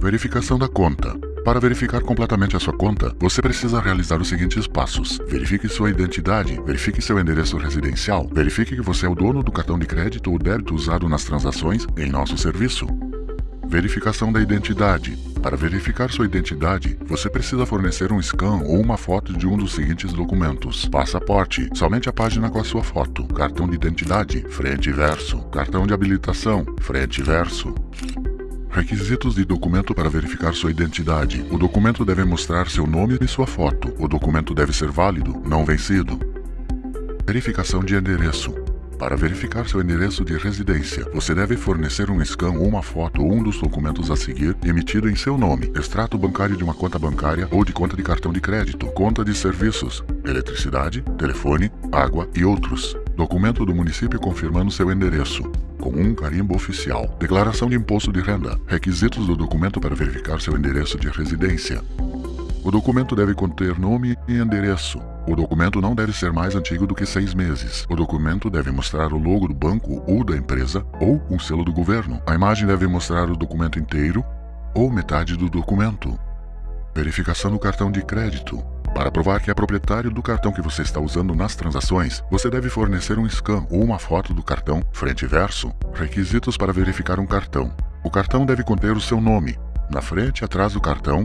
Verificação da conta. Para verificar completamente a sua conta, você precisa realizar os seguintes passos. Verifique sua identidade, verifique seu endereço residencial, verifique que você é o dono do cartão de crédito ou débito usado nas transações em nosso serviço. Verificação da identidade. Para verificar sua identidade, você precisa fornecer um scan ou uma foto de um dos seguintes documentos. Passaporte, somente a página com a sua foto. Cartão de identidade, frente e verso. Cartão de habilitação, frente e verso. Requisitos de documento para verificar sua identidade. O documento deve mostrar seu nome e sua foto. O documento deve ser válido, não vencido. Verificação de endereço. Para verificar seu endereço de residência, você deve fornecer um scan ou uma foto ou um dos documentos a seguir emitido em seu nome, extrato bancário de uma conta bancária ou de conta de cartão de crédito, conta de serviços, eletricidade, telefone, água e outros. Documento do município confirmando seu endereço, com um carimbo oficial. Declaração de imposto de renda. Requisitos do documento para verificar seu endereço de residência. O documento deve conter nome e endereço. O documento não deve ser mais antigo do que seis meses. O documento deve mostrar o logo do banco ou da empresa ou um selo do governo. A imagem deve mostrar o documento inteiro ou metade do documento. Verificação do cartão de crédito. Para provar que é proprietário do cartão que você está usando nas transações, você deve fornecer um scan ou uma foto do cartão, frente e verso. Requisitos para verificar um cartão. O cartão deve conter o seu nome. Na frente e atrás do cartão,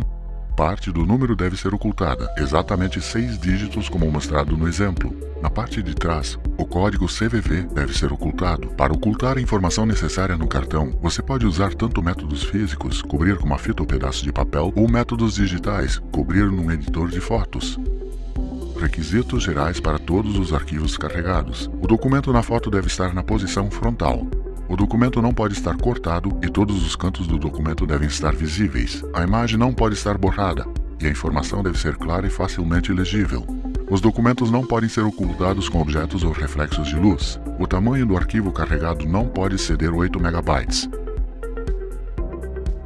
parte do número deve ser ocultada, exatamente seis dígitos como mostrado no exemplo. Na parte de trás, código CVV deve ser ocultado. Para ocultar a informação necessária no cartão, você pode usar tanto métodos físicos, cobrir com uma fita ou pedaço de papel, ou métodos digitais, cobrir num editor de fotos. Requisitos gerais para todos os arquivos carregados. O documento na foto deve estar na posição frontal. O documento não pode estar cortado e todos os cantos do documento devem estar visíveis. A imagem não pode estar borrada e a informação deve ser clara e facilmente legível. Os documentos não podem ser ocultados com objetos ou reflexos de luz. O tamanho do arquivo carregado não pode exceder 8 MB.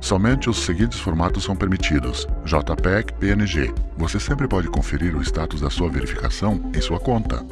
Somente os seguintes formatos são permitidos: JPEG, PNG. Você sempre pode conferir o status da sua verificação em sua conta.